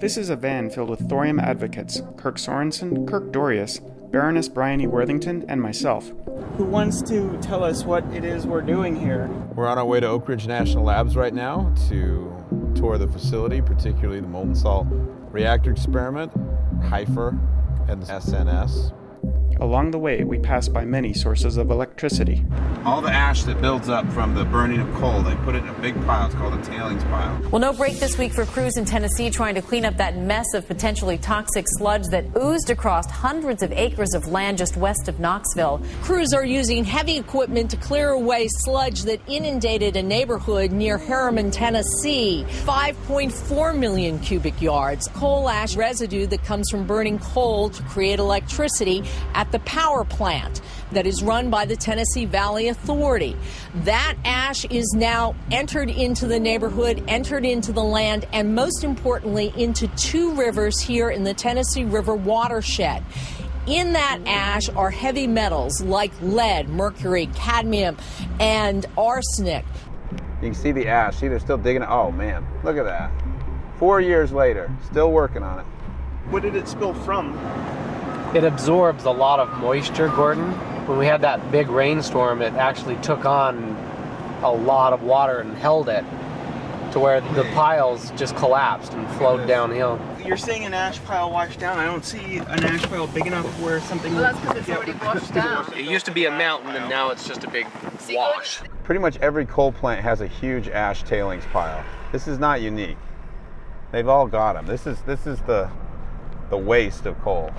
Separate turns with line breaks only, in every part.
This is a van filled with thorium advocates Kirk Sorensen, Kirk Dorius, Baroness Bryony Worthington, and myself. Who wants to tell us what it is we're doing here?
We're on our way to Oak Ridge National Labs right now to tour the facility, particularly the molten salt reactor experiment, HFIR, and the SNS.
Along the way, we pass by many sources of electricity.
All the ash that builds up from the burning of coal, they put it in a big pile. It's called a tailings pile.
Well, no break this week for crews in Tennessee trying to clean up that mess of potentially toxic sludge that oozed across hundreds of acres of land just west of Knoxville.
Crews are using heavy equipment to clear away sludge that inundated a neighborhood near Harriman, Tennessee. 5.4 million cubic yards. Coal ash residue that comes from burning coal to create electricity at the power plant that is run by the Tennessee Valley Authority. That ash is now entered into the neighborhood, entered into the land, and most importantly, into two rivers here in the Tennessee River watershed. In that ash are heavy metals like lead, mercury, cadmium, and arsenic.
You can see the ash. See, they're still digging it. Oh, man, look at that. Four years later, still working on it.
What did it spill from?
It absorbs a lot of moisture, Gordon. When we had that big rainstorm, it actually took on a lot of water and held it to where the piles just collapsed and flowed downhill.
You're seeing an ash pile washed down. I don't see an ash pile big enough where something.
Well, that's because it's already washed down.
It used to be a mountain and now it's just a big wash.
Pretty much every coal plant has a huge ash tailings pile. This is not unique. They've all got them. This is this is the the waste of coal.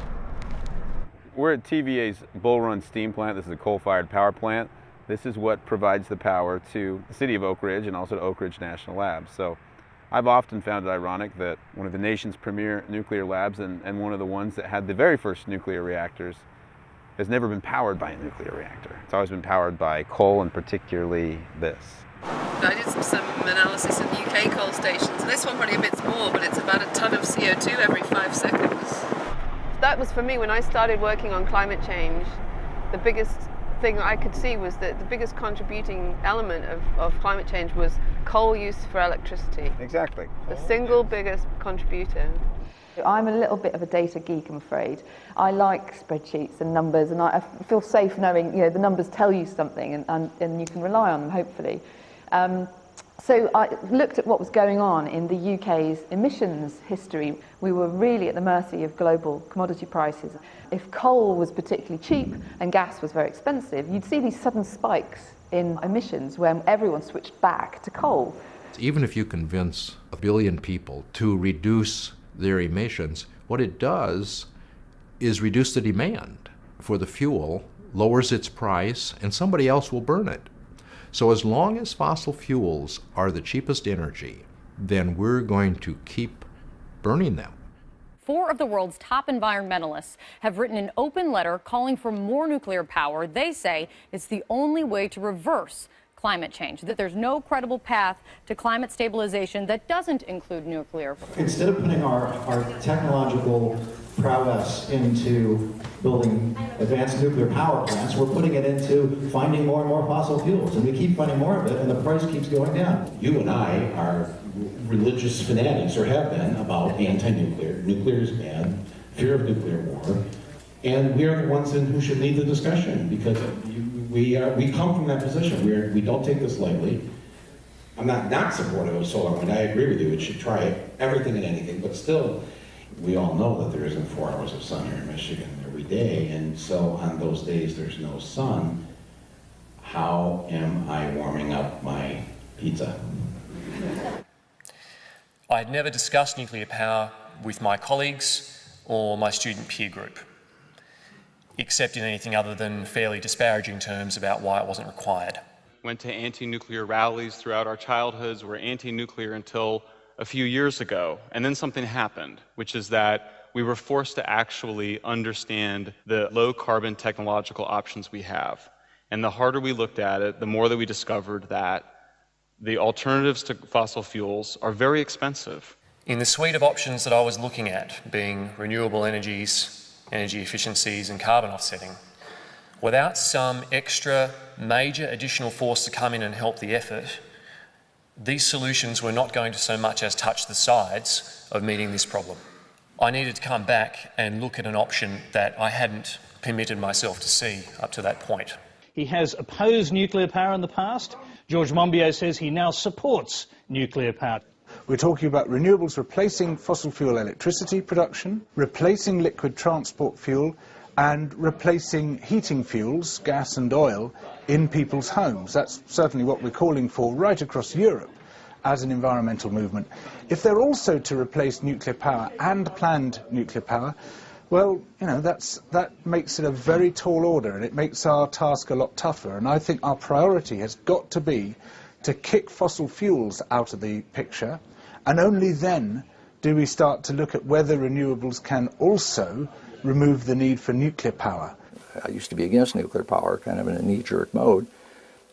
We're at TVA's Bull Run Steam Plant. This is a coal-fired power plant. This is what provides the power to the city of Oak Ridge and also to Oak Ridge National Labs. So I've often found it ironic that one of the nation's premier nuclear labs and, and one of the ones that had the very first nuclear reactors has never been powered by a nuclear reactor. It's always been powered by coal and particularly this.
I did some analysis of UK coal stations. This one probably a bit more, but it's about a ton of CO2 every five seconds that was for me when I started working on climate change. The biggest thing I could see was that the biggest contributing element of, of climate change was coal use for electricity.
Exactly.
The single biggest contributor.
I'm a little bit of a data geek, I'm afraid. I like spreadsheets and numbers, and I, feel safe knowing you know the numbers tell you something, and, and, and you can rely on them, hopefully. Um, so I looked at what was going on in the UK's emissions history. We were really at the mercy of global commodity prices. If coal was particularly cheap and gas was very expensive, you'd see these sudden spikes in emissions when everyone switched back to coal.
Even if you convince a billion people to reduce their emissions, what it does is reduce the demand for the fuel, lowers its price, and somebody else will burn it. So as long as fossil fuels are the cheapest energy, then we're going to keep burning them.
Four of the world's top environmentalists have written an open letter calling for more nuclear power. They say it's the only way to reverse climate change, that there's no credible path to climate stabilization that doesn't include nuclear.
Instead of putting our, our technological prowess into building advanced nuclear power plants, we're putting it into finding more and more fossil fuels. And we keep finding more of it, and the price keeps going down. You and I are religious fanatics, or have been, about anti-nuclear. Nuclear is bad, fear of nuclear war. And we are the ones in who should lead the discussion, because we, are, we come from that position. We're, we don't take this lightly. I'm not not supportive of solar wind. I agree with you. It should try everything and anything, but still, we all know that there isn't four hours of sun here in Michigan every day, and so on those days there's no sun. How am I warming up my pizza?
I had never discussed nuclear power with my colleagues or my student peer group except in anything other than fairly disparaging terms about why it wasn't required.
Went to anti-nuclear rallies throughout our childhoods, were anti-nuclear until a few years ago, and then something happened, which is that we were forced to actually understand the low carbon technological options we have. And the harder we looked at it, the more that we discovered that the alternatives to fossil fuels are very expensive.
In the suite of options that I was looking at, being renewable energies, energy efficiencies and carbon offsetting. Without some extra major additional force to come in and help the effort, these solutions were not going to so much as touch the sides of meeting this problem. I needed to come back and look at an option that I hadn't permitted myself to see up to that point.
He has opposed nuclear power in the past. George Monbiot says he now supports nuclear power.
We're talking about renewables replacing fossil fuel electricity production, replacing liquid transport fuel, and replacing heating fuels, gas and oil, in people's homes. That's certainly what we're calling for right across Europe as an environmental movement. If they're also to replace nuclear power and planned nuclear power, well, you know, that makes it a very tall order and it makes our task a lot tougher. And I think our priority has got to be to kick fossil fuels out of the picture, and only then do we start to look at whether renewables can also remove the need for nuclear power.
I used to be against nuclear power, kind of in a knee-jerk mode.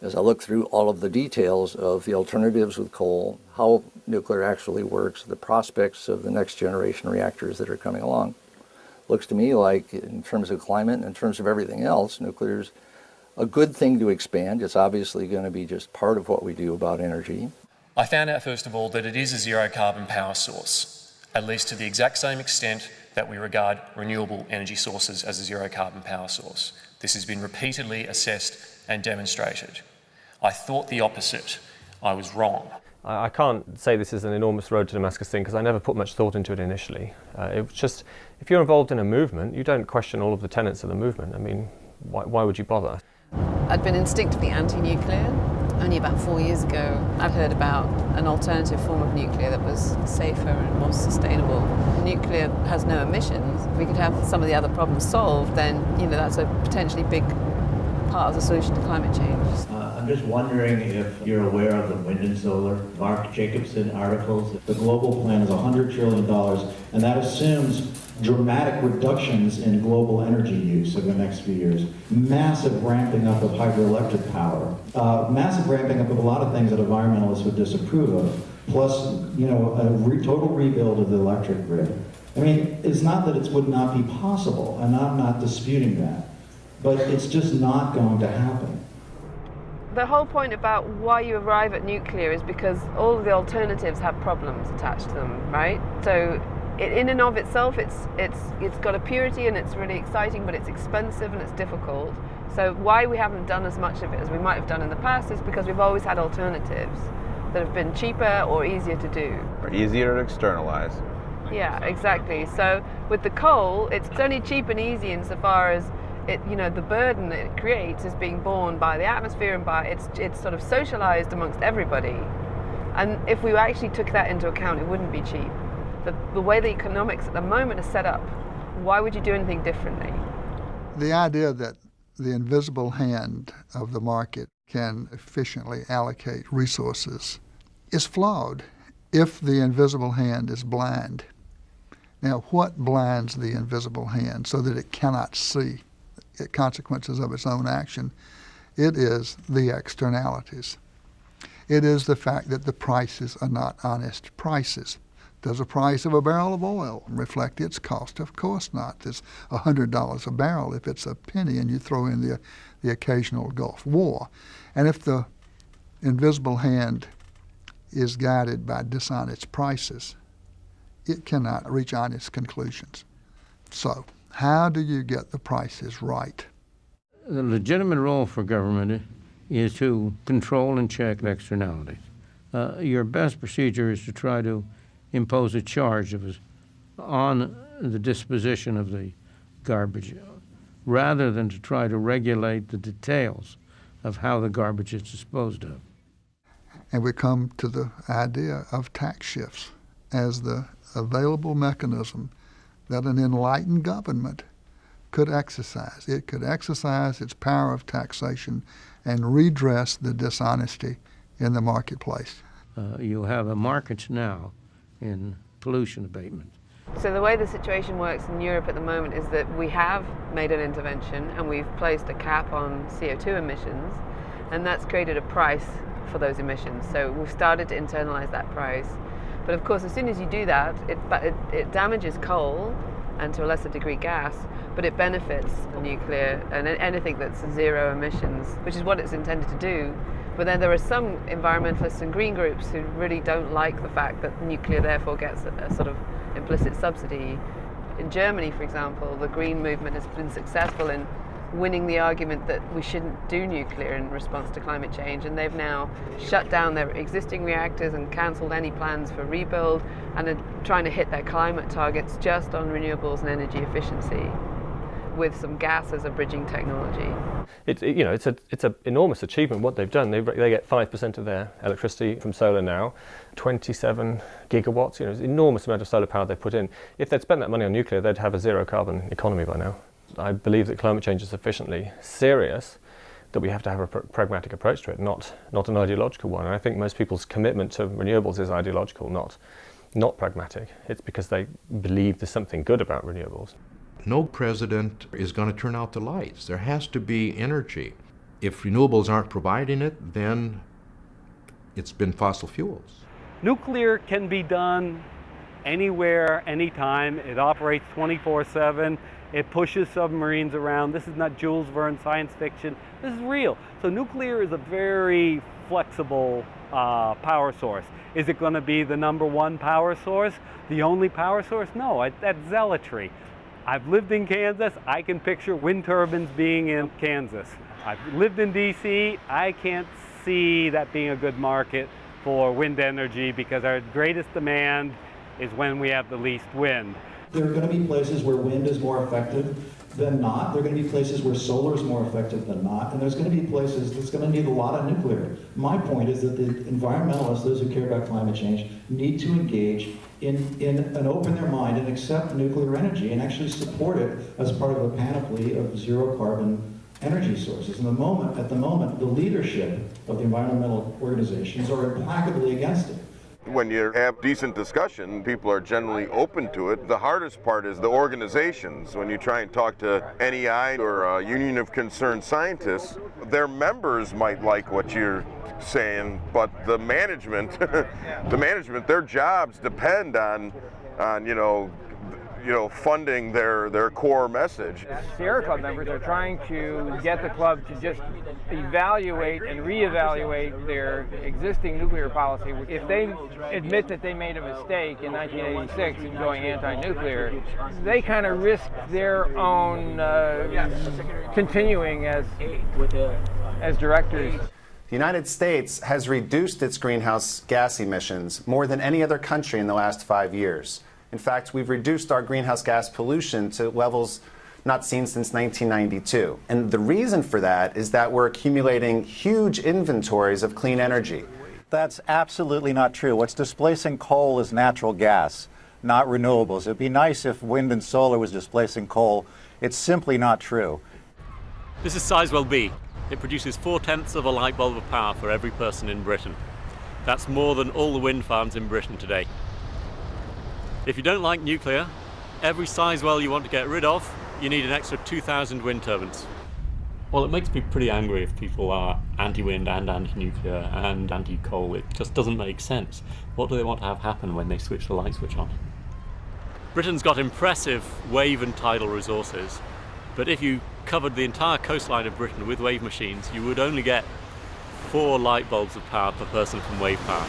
As I look through all of the details of the alternatives with coal, how nuclear actually works, the prospects of the next generation reactors that are coming along, looks to me like, in terms of climate and in terms of everything else, nuclear is a good thing to expand. It's obviously going to be just part of what we do about energy.
I found out, first of all, that it is a zero carbon power source, at least to the exact same extent that we regard renewable energy sources as a zero carbon power source. This has been repeatedly assessed and demonstrated. I thought the opposite. I was wrong.
I can't say this is an enormous road to Damascus thing because I never put much thought into it initially. Uh, it was just, if you're involved in a movement, you don't question all of the tenets of the movement. I mean, why, why would you bother?
I'd been instinctively anti-nuclear only about four years ago, I'd heard about an alternative form of nuclear that was safer and more sustainable. Nuclear has no emissions. If we could have some of the other problems solved, then you know that's a potentially big part of the solution to climate change.
I'm just wondering if you're aware of the wind and solar, Mark Jacobson articles. The global plan is $100 trillion, and that assumes dramatic reductions in global energy use over the next few years, massive ramping up of hydroelectric power, uh, massive ramping up of a lot of things that environmentalists would disapprove of, plus, you know, a re total rebuild of the electric grid. I mean, it's not that it would not be possible, and I'm not disputing that, but it's just not going to happen.
The whole point about why you arrive at nuclear is because all of the alternatives have problems attached to them, right? So it, in and of itself, it's, it's, it's got a purity and it's really exciting, but it's expensive and it's difficult. So why we haven't done as much of it as we might have done in the past is because we've always had alternatives that have been cheaper or easier to do.
Or easier to externalize.
Yeah, exactly. So with the coal, it's only cheap and easy insofar as it, you know, the burden that it creates is being borne by the atmosphere and by it's it's sort of socialized amongst everybody. And if we actually took that into account, it wouldn't be cheap the, the way the economics at the moment is set up, why would you do anything differently?
The idea that the invisible hand of the market can efficiently allocate resources is flawed if the invisible hand is blind. Now, what blinds the invisible hand so that it cannot see consequences of its own action? It is the externalities. It is the fact that the prices are not honest prices. Does the price of a barrel of oil reflect its cost? Of course not. It's $100 a barrel if it's a penny and you throw in the, the occasional Gulf War. And if the invisible hand is guided by dishonest prices, it cannot reach honest conclusions. So, how do you get the prices right?
The legitimate role for government is to control and check externalities. Uh, your best procedure is to try to impose a charge of, on the disposition of the garbage rather than to try to regulate the details of how the garbage is disposed of.
And we come to the idea of tax shifts as the available mechanism that an enlightened government could exercise. It could exercise its power of taxation and redress the dishonesty in the marketplace.
Uh, you have a market now in pollution abatement.
So the way the situation works in Europe at the moment is that we have made an intervention and we've placed a cap on CO2 emissions and that's created a price for those emissions. So we've started to internalize that price. But of course, as soon as you do that, it, it, it damages coal and to a lesser degree gas, but it benefits nuclear and anything that's zero emissions, which is what it's intended to do. But then there are some environmentalists and green groups who really don't like the fact that nuclear therefore gets a, a sort of implicit subsidy. In Germany, for example, the green movement has been successful in winning the argument that we shouldn't do nuclear in response to climate change, and they've now shut down their existing reactors and cancelled any plans for rebuild and are trying to hit their climate targets just on renewables and energy efficiency with some gas as a bridging technology.
It's you know it's a it's an enormous achievement what they've done. They they get five percent of their electricity from solar now, 27 gigawatts. You know, it's an enormous amount of solar power they put in. If they'd spent that money on nuclear, they'd have a zero carbon economy by now. I believe that climate change is sufficiently serious that we have to have a pr- pragmatic approach to it, not not an ideological one. And I think most people's commitment to renewables is ideological, not not pragmatic. It's because they believe there's something good about renewables.
No president is going to turn out the lights. There has to be energy. If renewables aren't providing it, then it's been fossil fuels.
Nuclear can be done anywhere, anytime. It operates 24 7. It pushes submarines around. This is not Jules Verne science fiction. This is real. So nuclear is a very flexible uh, power source. Is it going to be the number one power source? The only power source? No, I, that's zealotry. I've lived in Kansas. I can picture wind turbines being in Kansas. I've lived in DC. I can't see that being a good market for wind energy because our greatest demand is when we have the least wind.
There are going to be places where wind is more effective than not. There are going to be places where solar is more effective than not. And there's going to be places that's going to need a lot of nuclear. My point is that the environmentalists, those who care about climate change, need to engage in, in and open their mind and accept nuclear energy and actually support it as part of a panoply of zero carbon energy sources. And the moment, at the moment, the leadership of the environmental organizations are implacably against.
When you have decent discussion, people are generally open to it. The hardest part is the organizations. When you try and talk to NEI or a Union of Concerned Scientists, their members might like what you're saying, but the management, the management, their jobs depend on, on you know, you know, funding their, their core message.
Sierra Club members are trying to get the club to just evaluate and reevaluate their existing nuclear policy. If they admit that they made a mistake in 1986 in going anti-nuclear, they kind of risk their own uh, continuing as, as directors.
The United States has reduced its greenhouse gas emissions more than any other country in the last five years. In fact, we've reduced our greenhouse gas pollution to levels not seen since 1992. And the reason for that is that we're accumulating huge inventories of clean energy.
That's absolutely not true. What's displacing coal is natural gas, not renewables. It'd be nice if wind and solar was displacing coal. It's simply not true.
This is Sizewell B. It produces four tenths of a light bulb of power for every person in Britain. That's more than all the wind farms in Britain today. If you don't like nuclear, every Sizewell you want to get rid of, you need an extra 2,000 wind turbines. Well, it makes me pretty angry if people are anti-wind and anti-nuclear and anti-coal. It just doesn't make sense. What do they want to have happen when they switch the light switch on? Britain's got impressive wave and tidal resources, but if you covered the entire coastline of Britain with wave machines, you would only get four light bulbs of power per person from wave power.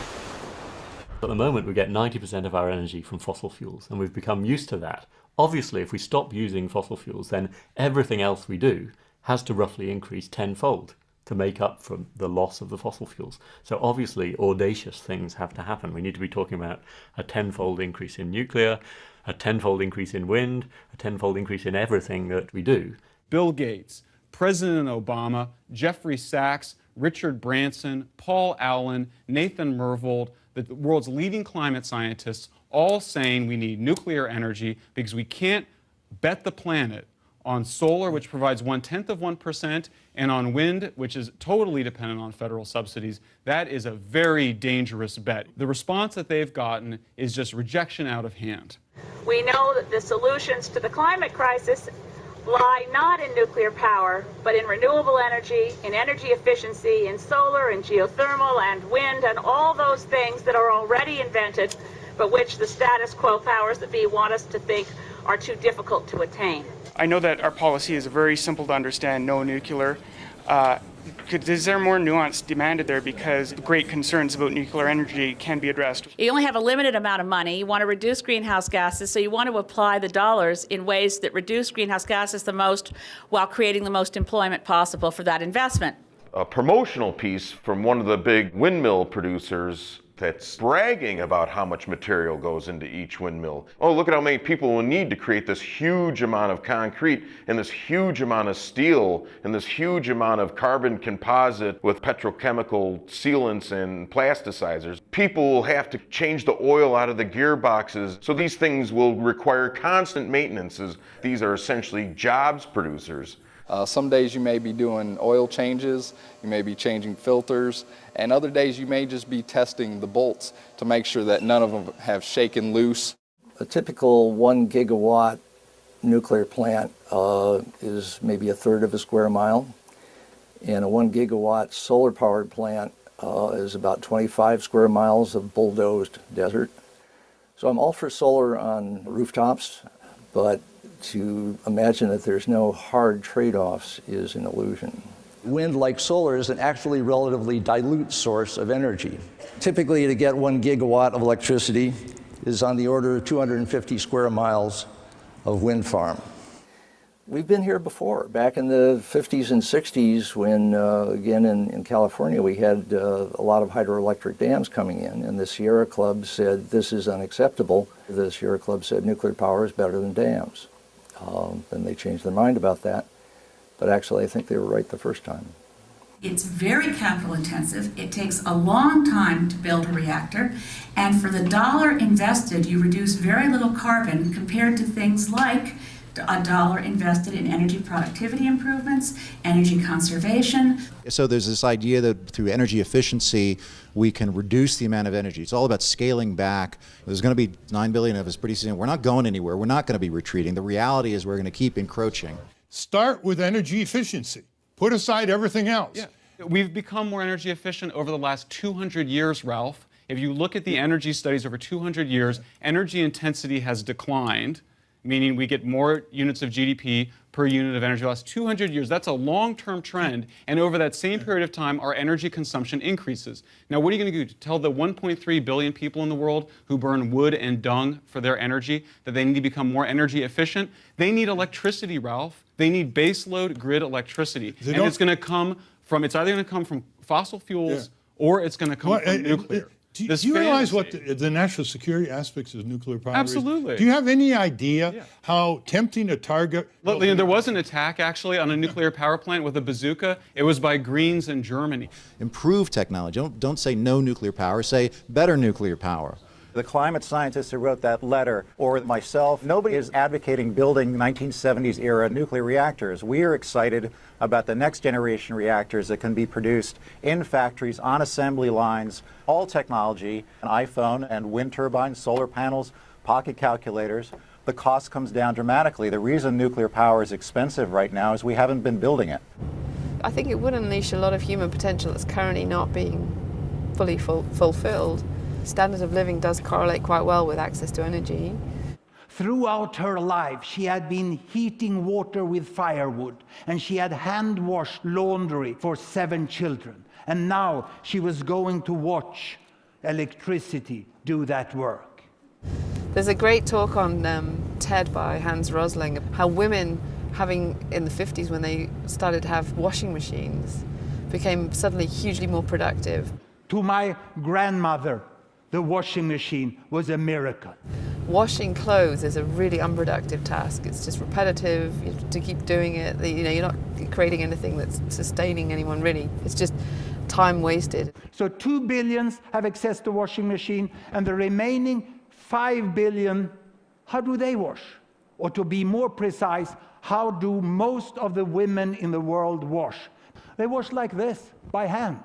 At the moment, we get 90% of our energy from fossil fuels, and we've become used to that. Obviously, if we stop using fossil fuels, then everything else we do has to roughly increase tenfold to make up for the loss of the fossil fuels. So obviously, audacious things have to happen. We need to be talking about a tenfold increase in nuclear, a tenfold increase in wind, a tenfold increase in everything that we do.
Bill Gates, President Obama, Jeffrey Sachs, Richard Branson, Paul Allen, Nathan Myhrvold, the world's leading climate scientists, all saying we need nuclear energy because we can't bet the planet on solar, which provides one tenth of 1%, and on wind, which is totally dependent on federal subsidies. That is a very dangerous bet. The response that they've gotten is just rejection out of hand.
We know that the solutions to the climate crisis lie not in nuclear power, but in renewable energy, in energy efficiency, in solar and geothermal and wind and all those things that are already invented, but which the status quo powers that be want us to think are too difficult to attain.
I know that our policy is very simple to understand no nuclear. Uh,
is there more nuance demanded there because great concerns about nuclear energy can be addressed?
You only have a limited amount of money. You want to reduce greenhouse gases, so you want to apply the dollars in ways that reduce greenhouse gases the most while creating the most employment possible for that investment.
A promotional piece from one of the big windmill producers that's bragging about how much material goes into each windmill. Oh, look at how many people will need to create this huge amount of concrete and this huge amount of steel and this huge amount of carbon composite with petrochemical sealants and plasticizers. People will have to change the oil out of the gearboxes. So these things will require constant maintenances. These are essentially jobs producers.
Uh, some days you may be doing oil changes, you may be changing filters, and other days you may just be testing the bolts to make sure that none of them have shaken loose.
A typical one gigawatt nuclear plant uh, is maybe a third of a square mile, and a one gigawatt solar powered plant uh, is about 25 square miles of bulldozed desert. So I'm all for solar on rooftops, but to imagine that there's no hard trade-offs is an illusion.
Wind, like solar, is an actually relatively dilute source of energy. Typically, to get one gigawatt of electricity is on the order of 250 square miles of wind farm.
We've been here before, back in the 50s and 60s when, uh, again, in, in, California, we had uh, a lot of hydroelectric dams coming in, and the Sierra Club said this is unacceptable. The Sierra Club said nuclear power is better than dams. Um, then they changed their mind about that. But actually, I think they were right the first time.
It's very capital intensive. It takes a long time to build a reactor. And for the dollar invested, you reduce very little carbon compared to things like a dollar invested in energy productivity improvements, energy conservation.
So there's this idea that through energy efficiency, we can reduce the amount of energy. It's all about scaling back. There's going to be 9 billion of us pretty soon. We're not going anywhere. We're not going to be retreating. The reality is we're going to keep encroaching.
Start with energy efficiency. Put aside everything else.
Yeah. We've become more energy efficient over the last 200 years, Ralph. If you look at the energy studies over 200 years, energy intensity has declined meaning we get more units of GDP per unit of energy. Last 200 years, that's a long-term trend, and over that same period of time, our energy consumption increases. Now, what are you going to do? Tell the 1.3 billion people in the world who burn wood and dung for their energy that they need to become more energy efficient? They need electricity, Ralph. They need baseload grid electricity, and it's going to come from. It's either going to come from fossil fuels yeah. or it's going to come well, from nuclear.
Do, do you realize what the, the, national security aspects of nuclear power
Absolutely.
Is? Do you have any idea yeah. how tempting a target?
Look, there was an attack actually on a nuclear power plant with a bazooka. It was by Greens in Germany.
Improve technology. Don't, don't say no nuclear power. Say better nuclear power.
The climate scientists who wrote that letter, or myself, nobody is advocating building 1970s era nuclear reactors. We are excited about the next generation reactors that can be produced in factories on assembly lines, all technology, an iPhone and wind turbines, solar panels, pocket calculators. The cost comes down dramatically. The reason nuclear power is expensive right now is we haven't been building it.
I think it would unleash a lot of human potential that's currently not being fully ful fulfilled standard of living does correlate quite well with access to energy.
Throughout her life, she had been heating water with firewood, and she had hand-washed laundry for seven children. And now she was going to watch electricity do that work.
There's a great talk on um, TED by Hans Rosling, how women having in the 50s when they started to have washing machines became suddenly hugely more productive.
To my grandmother, the washing machine was a miracle.
Washing clothes is a really unproductive task. It's just repetitive. You have to keep doing it. You know, you're not creating anything that's sustaining anyone really. It's just time wasted.
So two billions have access to washing machine, and the remaining five billion, how do they wash? Or to be more precise, how do most of the women in the world wash? They wash like this, by hand.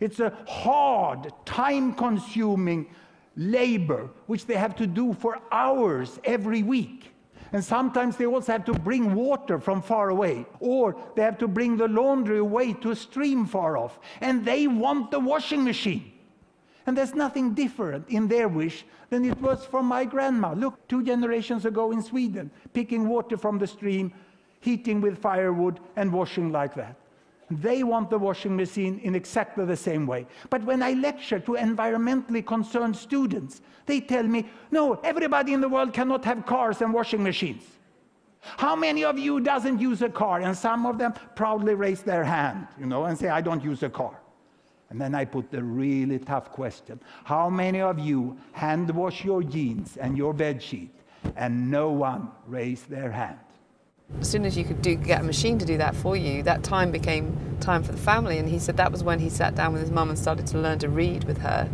It's a hard, time-consuming labor which they have to do for hours every week. And sometimes they also have to bring water from far away, or they have to bring the laundry away to a stream far off. And they want the washing machine. And there's nothing different in their wish than it was for my grandma. Look, two generations ago in Sweden, picking water from the stream, heating with firewood, and washing like that. They want the washing machine in exactly the same way. But when I lecture to environmentally concerned students, they tell me, no, everybody in the world cannot have cars and washing machines. How many of you doesn't use a car? And some of them proudly raise their hand, you know, and say, I don't use a car. And then I put the really tough question. How many of you hand wash your jeans and your bed sheet? And no one raised their hand.
As soon as you could do, get a machine to do that for you, that time became time for the family. And he said that was when he sat down with his mum and started to learn to read with her.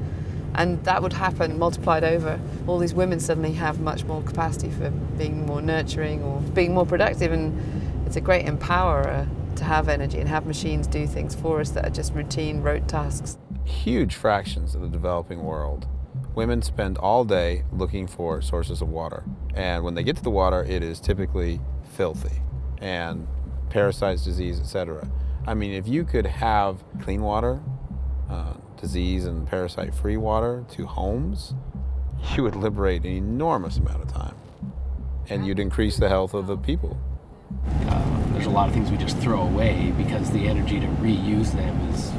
And that would happen multiplied over. All these women suddenly have much more capacity for being more nurturing or being more productive. And it's a great empowerer to have energy and have machines do things for us that are just routine, rote tasks.
Huge fractions of the developing world women spend all day looking for sources of water. And when they get to the water, it is typically filthy and parasites, disease, etc. I mean, if you could have clean water, uh, disease and parasite free water to homes, you would liberate an enormous amount of time and you'd increase the health of the people.
Uh, there's a lot of things we just throw away because the energy to reuse them is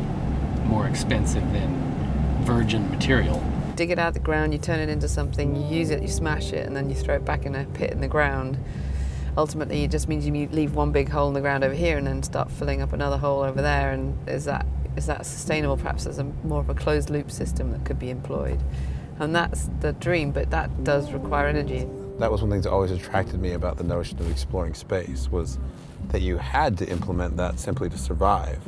more expensive than virgin material.
Dig it out of the ground, you turn it into something, you use it, you smash it, and then you throw it back in a pit in the ground. Ultimately, it just means you leave one big hole in the ground over here and then start filling up another hole over there. And is that is that sustainable? Perhaps as a more of a closed loop system that could be employed. And that's the dream, but that does require energy.
That was one thing that always attracted me about the notion of exploring space was that you had to implement that simply to survive.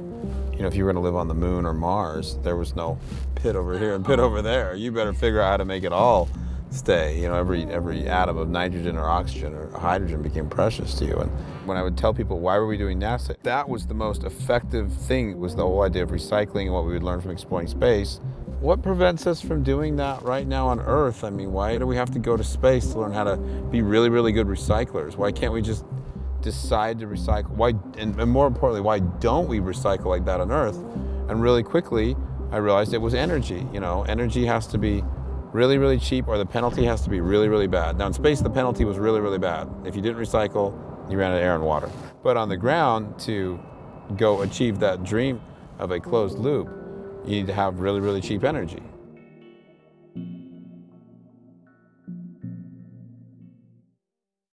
You know, if you were going to live on the moon or Mars, there was no pit over here and pit over there. You better figure out how to make it all stay. You know, every every atom of nitrogen or oxygen or hydrogen became precious to you. And when I would tell people why were we doing NASA, that was the most effective thing was the whole idea of recycling and what we would learn from exploring space. What prevents us from doing that right now on Earth? I mean, why do we have to go to space to learn how to be really, really good recyclers? Why can't we just decide to recycle? Why, and, and more importantly, why don't we recycle like that on Earth? And really quickly, I realized it was energy. You know, energy has to be really, really cheap or the penalty has to be really, really bad. Now in space, the penalty was really, really bad. If you didn't recycle, you ran out of air and water. But on the ground, to go achieve that dream of a closed loop, you need to have really, really cheap energy.